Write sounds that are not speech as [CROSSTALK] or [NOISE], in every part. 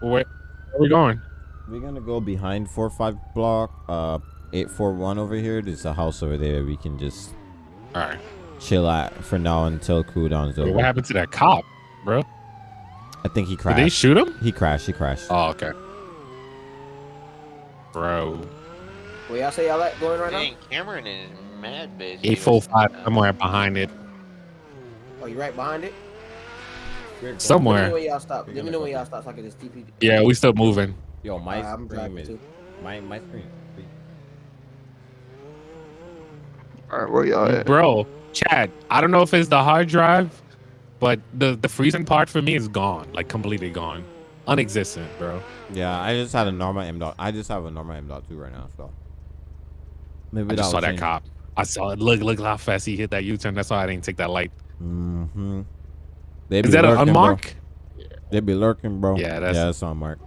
Where, where are we going? We're gonna go behind four five block, uh, eight four one over here. There's a house over there. We can just All right. chill at for now until cooldown's Wait, over. what happened to that cop, bro? I think he crashed. Did crashed. they shoot him? he crashed. He crashed. Oh, okay. Bro, Where y'all say y'all like going right Dang, Cameron is mad busy. eight four five somewhere behind it, now? Oh, you right behind it? Let me know somewhere. when y'all stop. Let me know when y'all stop so I can just TP. Yeah, we still moving. Yo, my Alright, I'm screen driving is too. my my screen. All right, where y'all at? Bro, Chad, I don't know if it's the hard drive, but the the freezing part for me is gone, like completely gone, unexistent, bro. Yeah, I just had a normal M dot. I just have a normal M dot two right now. So maybe I just saw that cop. I saw it. Look, look how fast he hit that U-turn. That's why I didn't take that light. Mm-hmm. They Is be that an lurking, bro. They be lurking, bro. Yeah, that's- yeah, that's unmarked.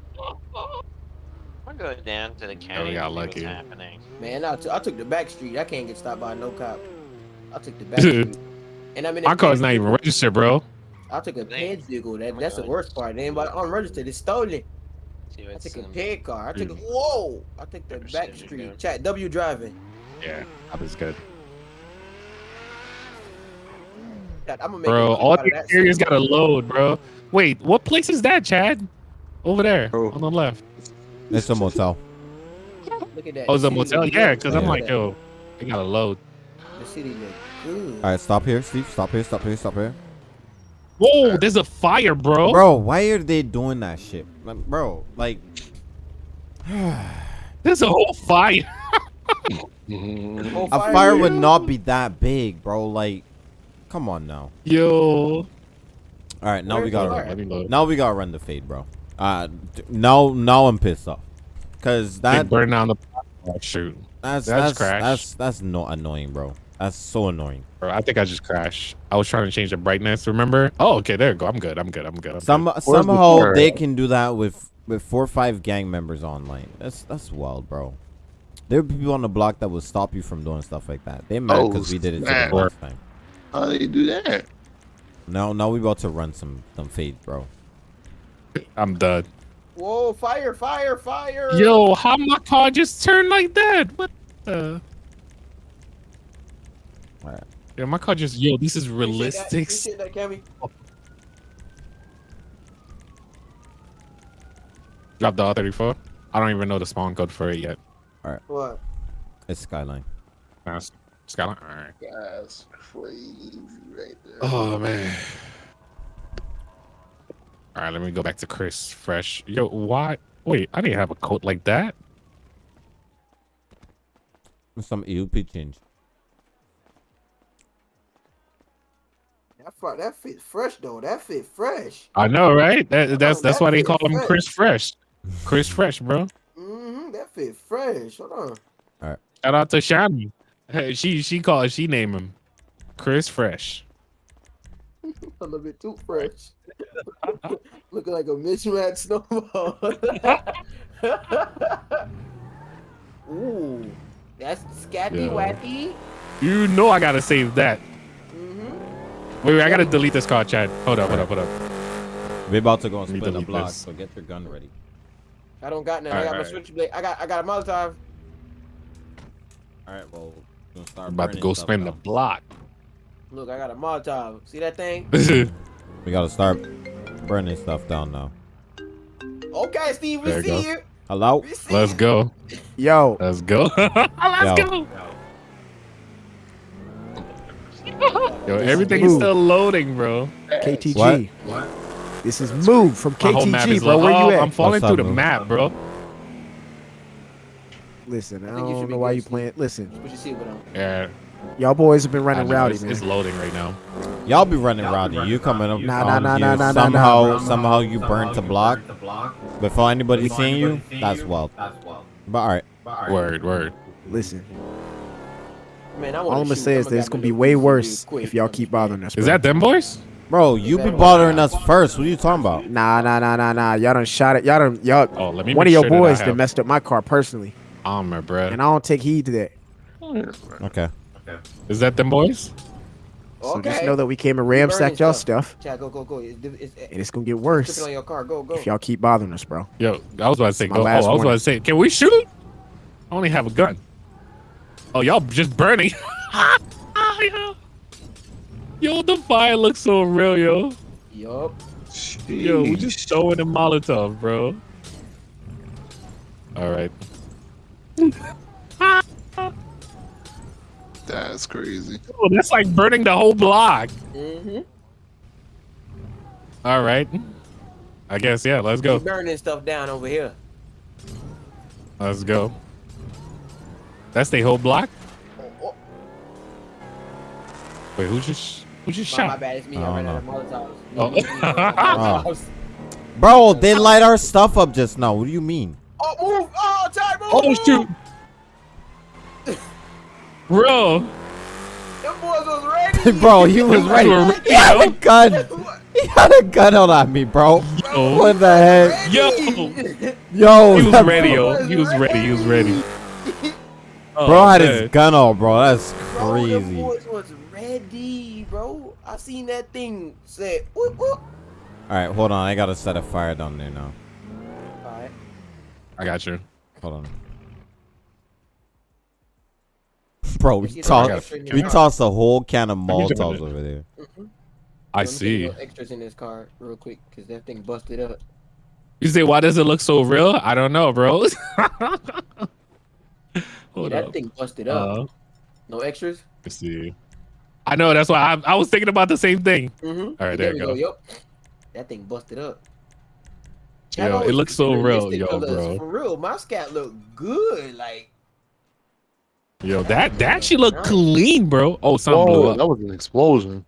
I'm gonna go down to the county. got and see what's lucky. happening. Man, I, t- I took the back street. I can't get stopped by no cop. I took the back [LAUGHS] street. And I'm in My a car's not even registered, bro. I took a Damn. vehicle. That, Oh my that's the worst part. Anybody unregistered, it's stolen. See I took a um, car. I took a, whoa. I took the back street. down. Chat W driving. Yeah, that was good, Chat, I'm gonna make bro. a All out of the areas shit. gotta load, bro. Wait, what place is that, Chad? Over there Oh. on the left. It's a motel. Look at that. Oh, it's a motel. Yeah, good. because I'm like, yo, they gotta load. the city look good. All right, stop here, Steve. Stop here. Stop here. Stop here. Whoa, there's a fire, bro. Bro, why are they doing that shit, Like, bro? Like, [SIGHS] There's a whole fire. [LAUGHS] A fire would not be that big, bro. Like, come on now. Yo. All right, now Where's we gotta run. Let me load. Now we gotta run the fade, bro. Uh, now now I'm pissed off, cause They that burn down the oh, shoot. that's that's that's crash. that's that's no annoying, bro. That's so annoying. Bro, I think I just crashed. I was trying to change the brightness, remember? Oh, okay, there you go. I'm good. I'm good. I'm good. I'm Some good. somehow car they can do that with with four or five gang members online. That's that's wild, bro. There are people on the block that will stop you from doing stuff like that. They mad Oh, because we did it to snap. them last time. How do you do that? Now now we about to run some some fades, bro. I'm done. Whoa, fire, fire, fire. Yo, how my car just turned like that? What the? Alright. Yeah, my car just yo. This is Appreciate that- realistic. appreciate that, Drop the R34. I don't even know the spawn code for it yet. All right. What? It's Skyline. Nah, it's- Skyline. All right. That's crazy right there. Oh man. All right, let me go back to Chris Fresh. Yo, why? Wait, I didn't have a coat like that. Some EUP change. That, fr- that fit fresh though. That fit fresh. I know, right? That, that's that's that why they fit call him. Chris Fresh. Chris Fresh, bro. Mm-hmm. That fit fresh. Hold on. All right. Shout out to Shani. Hey, she she called she named him Chris Fresh. A little bit too fresh. [LAUGHS] Looking like a mismatched snowball. [LAUGHS] Ooh, that's scatty Yeah. wacky. You know I gotta save that. Mm-hmm. Wait, wait, I gotta delete this card, Chad. Hold up, hold up, hold up. We're about to go and Let me split the block, this. so get your gun ready. I don't got none. I Alright, got my alright. switchblade. I got I got a Molotov. All right, well, we're gonna start about to go stuff spin the now. block. Look, I got a Molotov. See that thing? [LAUGHS] We gotta start burning stuff down now. Okay, Steve, we There you see go. you. Hello? We see Let's go. Yo, Let's go. [LAUGHS] Let's Yo. go. Yo, everything is Move. still loading, bro. KTG. What? This is Move from My whole map KTG, bro. Where oh, you at? I'm at? falling What's through up, the bro? map, bro. Listen, I I think you should don't know why you playing. Listen, What you see with him? Yeah. y'all boys have been running know, rowdy, it's, man. it's loading right now. Y'all be running rowdy. You coming up Nah, nah, nah, nah, nah, nah, somehow, nah. somehow you burnt the block before anybody seeing you. That's wild. But all right, Word, word. Listen, Man, I all I'm gonna say is that it's gonna be way worse if y'all keep bothering us. Is that them boys? bro, you be bothering us first. What are you talking about? Nah, nah, nah, nah, nah. Y'all done shot it. Y'all done y'all. Oh, let me One of your sure that boys have that messed up my car personally, armor, bro. and I don't take heed to that. Okay. okay. Is that them boys? So Okay. just know that we came and ransacked y'all stuff, Chad, go, go, go. It's, it's, and it's it's gonna get tripping worse on your car. Go, go. if y'all keep bothering us, bro. Yo, I was about to say, go. Oh, I last was about to say, can we shoot? I only have a gun. Oh, y'all just burning. yo. [LAUGHS] yo, the fire looks so real, yo. Yup. Yo, we just throwing a Molotov, bro. All right. That's crazy. Oh, that's like burning the whole block. Mm-hmm. All right. I guess yeah. Let's go. Burning stuff down over here. Let's go. That's the whole block. Oh, oh. Wait, who just who just My, my shot? bad. It's me. I ran out of Molotovs. Oh. [LAUGHS] [LAUGHS] [LAUGHS] Bro, they light our stuff up just now. What do you mean? Oh, move! Oh, Chad! Shoot, bro. Them boys was ready. [LAUGHS] bro, he was ready. were ready, He had a gun. He had a gun out at me, bro. Yo, What the heck? yo, Yo, he [LAUGHS] was ready, yo. He was ready. He was ready. Oh, bro had man. his gun out, bro. That's Bro, them boys was ready, bro. I seen that thing say, whoop, whoop. All right, hold on. I gotta set a fire down there now. All right. I got you. Hold on. Bro, we Let's tossed some extra in we your tossed a whole can of me jump in Molotovs over there. I Let me see see. Extras in this car, real quick, cause that thing busted up. You say why does it look so real? I don't know, bro. [LAUGHS] Yeah, that up. thing busted up. Uh, no extras. let's see. I know. That's why I, I was thinking about the same thing. Mm-hmm. All right, there we you go. Yup. That thing busted up. Yo, it looks so real, realistic yo, bro. For real, my scat look good. Like, Yo, that that she look clean, bro. Oh, something blew up. that was an explosion.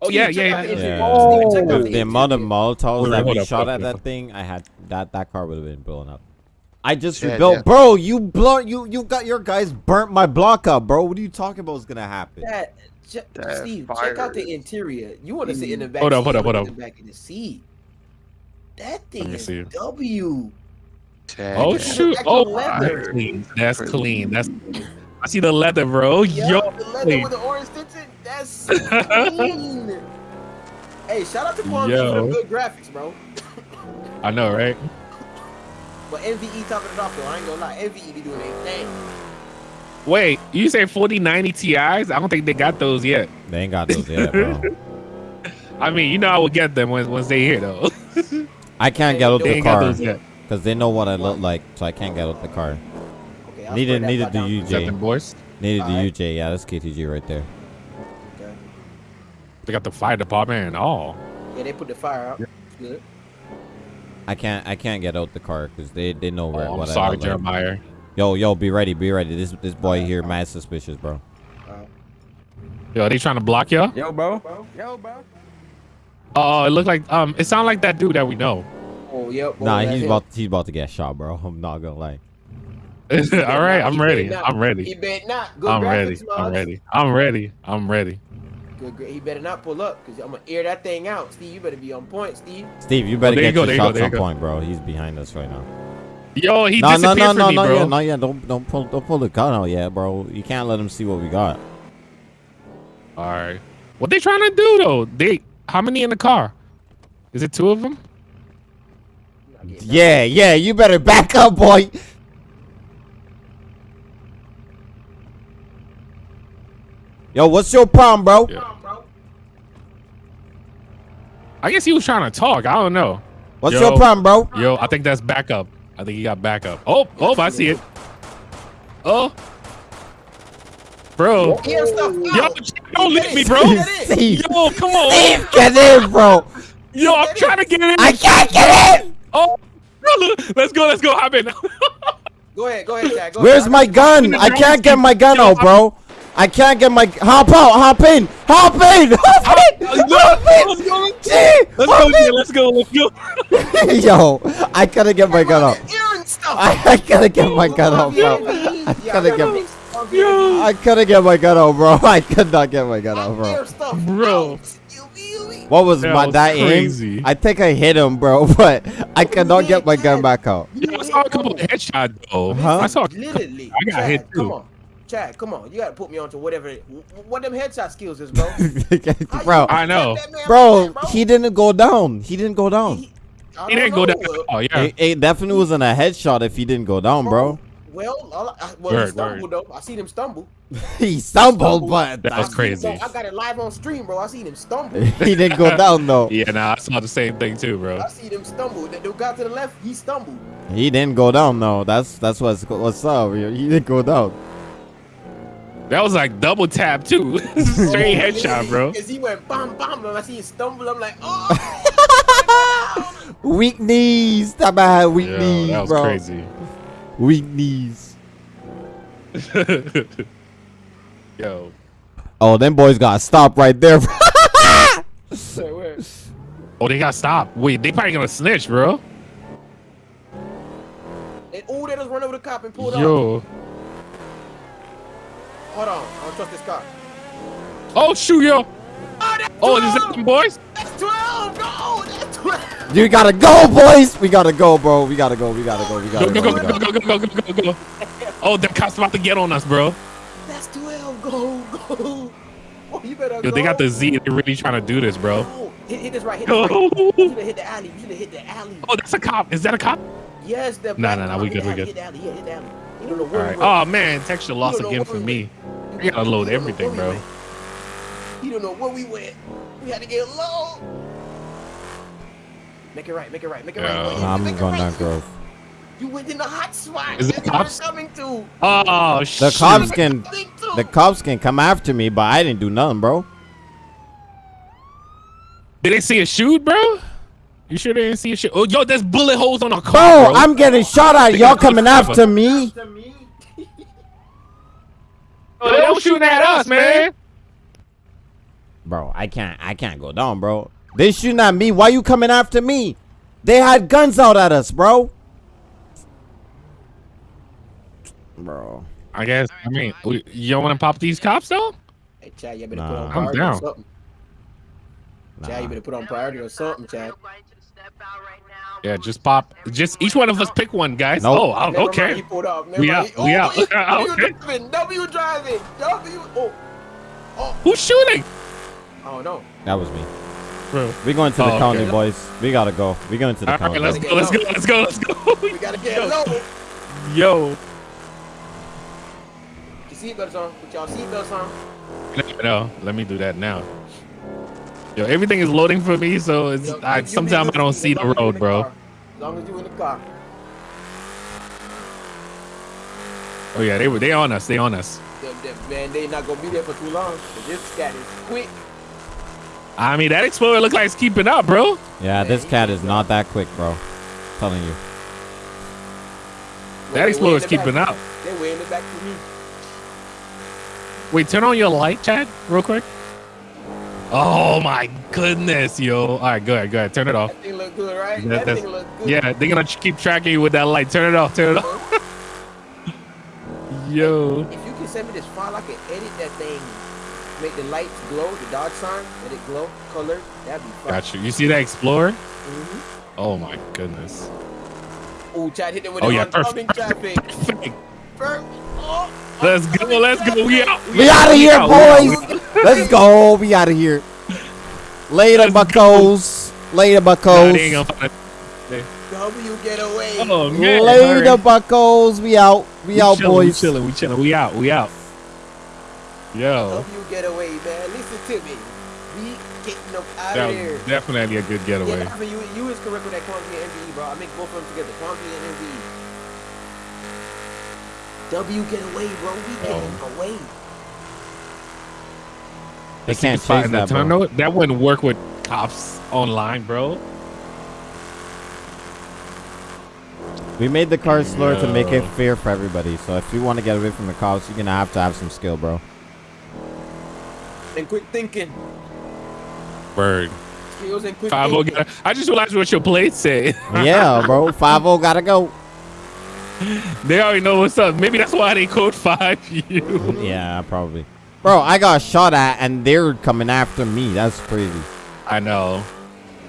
oh Yeah, yeah, the yeah. Yeah. Check out The, the amount of interior. Molotovs that hold we shot at up, that thing, I had that that car would have been blown up. I just Yeah, rebuilt, yeah. bro. You blow, you you got your guys burnt my block up, bro. What are you talking about? Is gonna happen? That, che- That Steve, check out the interior. You want to sit in the mm. back? Hold up, hold up, hold sit in the back of the seat. That thing is see. W. Tag Oh shoot! Oh, leather. that's clean. That's clean. That's. I see the leather, bro. Yo, Yo, the leather clean. with the orange tinted. That's clean. [LAUGHS] hey, shout out to Palm Beach for the good graphics, bro. I know, right? But NVE topping it off though. I ain't gonna lie, NVE be doing their thing. Wait, you say 4090 Ti's? I don't think they got those yet. They ain't got those yet, bro. [LAUGHS] I mean, you know, I will get them when, once they here, though. I can't get out they the ain't got car those yet. Because they know what I look like, so I can't get out the car. Okay, I'll Needed needed thought the down. Is that them UJ. boys? Needed the Alright. UJ. Yeah, that's KTG right there. Okay. They got the fire department and all. Yeah, they put the fire out. It's Good. I can't I can't get out the car because they they know Oh, where I'm what I sorry, look like. Jeremiah. Yo yo, be ready, be ready. This this boy here mad suspicious, bro. Alright. Yo, are they trying to block y'all? Yo, bro. Yo, bro. Oh, it looked like um, it sounded like that dude that we know. Oh, yep. Nah, oh, he's that's it. about he's about to get shot, bro. [LAUGHS] I'm not gonna lie. [LAUGHS] all right, I'm He ready. I'm ready. He better not. Good I'm graphics, ready. I'm ready. I'm ready. I'm ready. Good, gra- he better not pull up because I'm gonna air that thing out. Steve, you better be on point, Steve. Steve, you better oh, there you get go, your there you go, shots there you on go. point, bro. He's behind us right now. Yo, he no, no, disappeared no, from no, me, not bro. yet, not yet. Don't don't pull don't pull the gun out yet, bro. You can't let him see what we got. All right. What they trying to do though? They how many in the car? Is it two of them? I'm not Yeah, yeah. You better back up, boy. Yo, what's your problem, bro? Yeah. I guess he was trying to talk. I don't know. What's Yo. your problem, bro? Yo, I think that's backup. I think he got backup. Oh, oh, I see it. Oh, bro. Yo, don't leave me, bro. Get in. Steve, Yo, come on. Steve, get in, bro. Yo, I'm trying to get in. I can't get in. Oh, let's go. Let's go. Hop in. [LAUGHS] Go ahead, go ahead, Chad. Go Where's ahead. my gun? I can't get my gun out, bro. I can't get my hop out, hop in, hop in, [LAUGHS] hop in, hop in. Gee, Let's go. Let's go. Let's [LAUGHS] go. Yo, I gotta get my gun out. Earring. I, I gotta get my gun out, bro. I gotta get, Yo. I gotta get my gun out, bro. I could not get my gun out, bro. Bro. What was That my was that crazy. aim? I think I hit him, bro, [LAUGHS] but I cannot get my gun back out. Yo, I saw a couple of headshots though. Huh? I saw. Literally. I got Chad, hit, too. Come on. Chad, come on, you gotta put me onto whatever. What them headshot skills is, bro? [LAUGHS] Bro, I know. tap bro, he didn't go down. He didn't go down. He- He didn't go down. Oh yeah. It, it definitely wasn't a headshot if he didn't go down, bro. Well, all I, well, Word, he stumbled though. I seen him stumble. [LAUGHS] he stumbled, but That was I seen him crazy. I got it live on stream, bro. I seen him stumble. [LAUGHS] he didn't go down though. [LAUGHS] Yeah, nah, I saw the same thing too, bro. I seen him stumble. The dude got to the left, he stumbled. He didn't go down though. That's that's what's what's up. He he didn't go down. That was like double tap too. Straight oh, headshot, bro. Because he went bam bam, and I see him stumble. I'm like, oh. Weak knees. That man had weak Yo, knees, that was bro. crazy. Weak knees. [LAUGHS] Yo, Oh, them boys got stopped right there. Wait, [LAUGHS] wait. oh, they got stopped. Wait, they probably gonna snitch, bro. And oh, they just run over the cop and pulled off. Yo, Hold on, I don't trust this cop. oh shoot, yo. Oh, Oh, is that them boys? That's 12! No, that's 12! you gotta go, boys. We gotta go, bro. We gotta go. We gotta go. We gotta go, go. go, we go, go, go, go, go, go, go. Oh, them cops about to get on us, bro. That's 12! Go, go! Oh, you better Yo, go. they got the Z. They're really trying to do this, bro. Oh, hit, hit this right, hit this right. You should have hit the alley. You should have hit the alley. Oh, that's a cop. Is that a cop? Yes, the Nah, black nah, nah, we good, we good. Hit the alley, yeah, hit the alley. You know All where right. we. Oh man, texture lost You know again for me. went. You gotta load You don't know everything, bro. went. You don't know where we went. We had to get low. Make it right, make it right, make it Yeah. right. Nah, I'm Make going right. down Grove. You went in the hot spot. Is it That's where cops? we're coming to. Oh The shit. cops can Think the cops can come after me, but I didn't do nothing, bro. Did they see a shoot, bro? You sure they didn't see a shoot? Oh, yo, there's bullet holes on our car, Bro, bro. I'm getting shot at. Y'all got coming cover. after me. Oh, they don't shooting at us, man. Bro, I can't I can't go down, bro. They shooting at me. Why you coming after me? They had guns out at us, bro. Bro. I guess. I mean, you don't want to pop these cops though? Hey, Chad, you better Nah. put on priority down. or something. Chad, you better put on priority or something, Chad. Yeah, just pop. Just each one of us pick one, guys. Nope. Oh, oh, Never mind, okay. he pulled off. Never We mind. out, we Oh, out. he- [LAUGHS] oh, W Okay. driving. W driving. W. Oh, oh. Who's shooting? Oh, I don't know. That was me. Bro. We going to the Oh, county, okay. boys. We gotta go. We going to the All county. right, let's go. Let's go. Let's go. Let's go. We gotta get low. Yo. Your seatbelts on. Put y'all seatbelts on. No, no, let me do that now. Yo, everything is loading for me, so it's Yo, I, sometimes I don't see the as you road, bro. car. As long as you in the car. Oh yeah, they were they on us. They on us. Them, them, man, they not gonna be there for too long. 'cause This cat is quick. I mean, that Explorer looks like it's keeping up, bro. Yeah, this cat is not that quick, bro. I'm telling you. That They Explorer's way in the keeping back. up. They way in the back for me. Wait, turn on your light, Chad, real quick. Oh my goodness, yo. All right, go ahead, go ahead. Turn it off. That thing look good, right? That- that thing look good. Yeah, they're gonna keep tracking you with that light. Turn it off. Turn it off. [LAUGHS] Yo. If you can send me this file, I can edit that thing. Make the lights glow, the dodge sign, let it glow, color. That'd be fun. Got you. You see that Explorer? Mhm. Oh my goodness. Ooh, Chad hit it with Oh the yeah, oncoming perfect. traffic. Perfect. Perfect. Oh, Let's go. oncoming Let's go. We out. We out of here, out, we out, we boys. Let's go. We out of here. Later, Let's go. buckos. Later, Nah, buckos. they ain't gonna find W get away. Oh man. Later, hurry. buckos. We out. We, We out, chilling, boys. We chilling. We chilling. We out. We out. Yo. W get away, man. Listen to me. We getting them out That of here. was definitely a good getaway. Yeah, I mean, you, you is correct with that QuantV and NVE, bro. I make both of them together, QuantV and NVE. W get away, bro. We getting Oh. away. They Let's can't see chase in that, bro. tunnel. That wouldn't work with cops online, bro. We made the car slower to make it fair for everybody. So if you want to get away from the cops, you're gonna have to have some skill, bro. And quick thinking. Bird. Skills and quick Five oh. thinking. I just realized what your plate said. [LAUGHS] yeah, bro. Five zero gotta go. they already know what's up. Maybe that's why they code five [LAUGHS] you. Yeah, probably. Bro, I got shot at and they're coming after me. That's crazy. I know.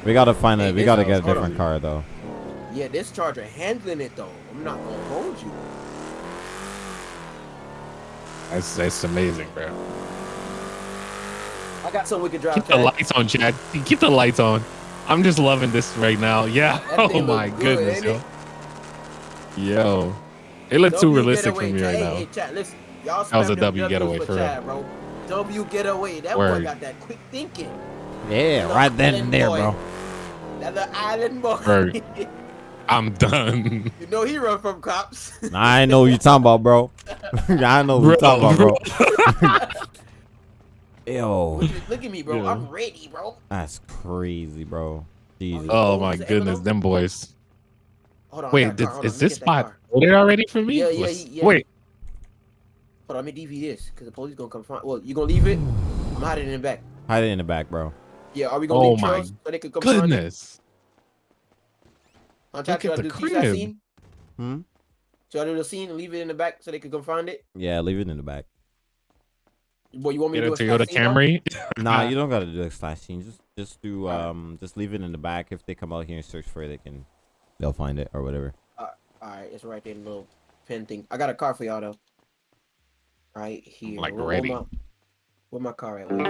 We gotta find a. We gotta house, get a hold different on. car though. Yeah, this charger handling it though. I'm not gonna hold you. That's that's amazing, bro. I got something we could drive. Keep the lights on, Chad. Keep the lights on. I'm just loving this right now. Yeah. That [LAUGHS] Oh my good, goodness, yo. it? Yo. It looked too realistic for me right hey, now. Hey, Chad, listen. Y'all That was a spam them W W's getaway, for real. Chad, bro. W getaway. That boy Word. got that quick thinking. Yeah, Little right then and there, boy. bro. That little island boy. Word. [LAUGHS] I'm done. you know he run from cops. I know what you talking about, bro. [LAUGHS] I know what you talking about, bro. Yo, look, at, me, bro. Yeah. I'm ready, bro. that's crazy, bro. Jesus. Oh Oh, my goodness, them boys. Hold on. Wait, did, car. Hold is on, this get that spot car. loaded already for me? Yeah, yeah, yeah. Wait, Hold on, let me DV this, cause the police gonna come find. Well, you gonna leave it? I'm hiding in the back. Hide it in the back, bro. Yeah, are we gonna Oh leave my so they can come find it? goodness. Look at the do keep crib. Hmm. Should I do the scene and leave it in the back so they can come find it? Yeah, leave it in the back. Boy, you want me Get to a do a Toyota slash scene, though? Camry. [LAUGHS] Nah, [LAUGHS] you don't gotta do a slash scene. Just, just do, um, just leave it in the back. If they come out here and search for it, they can, they'll find it or whatever. All right, it's right there in the little pen thing. I got a car for y'all though. Right here. Like Where- where ready. my- Where my car at? Wait.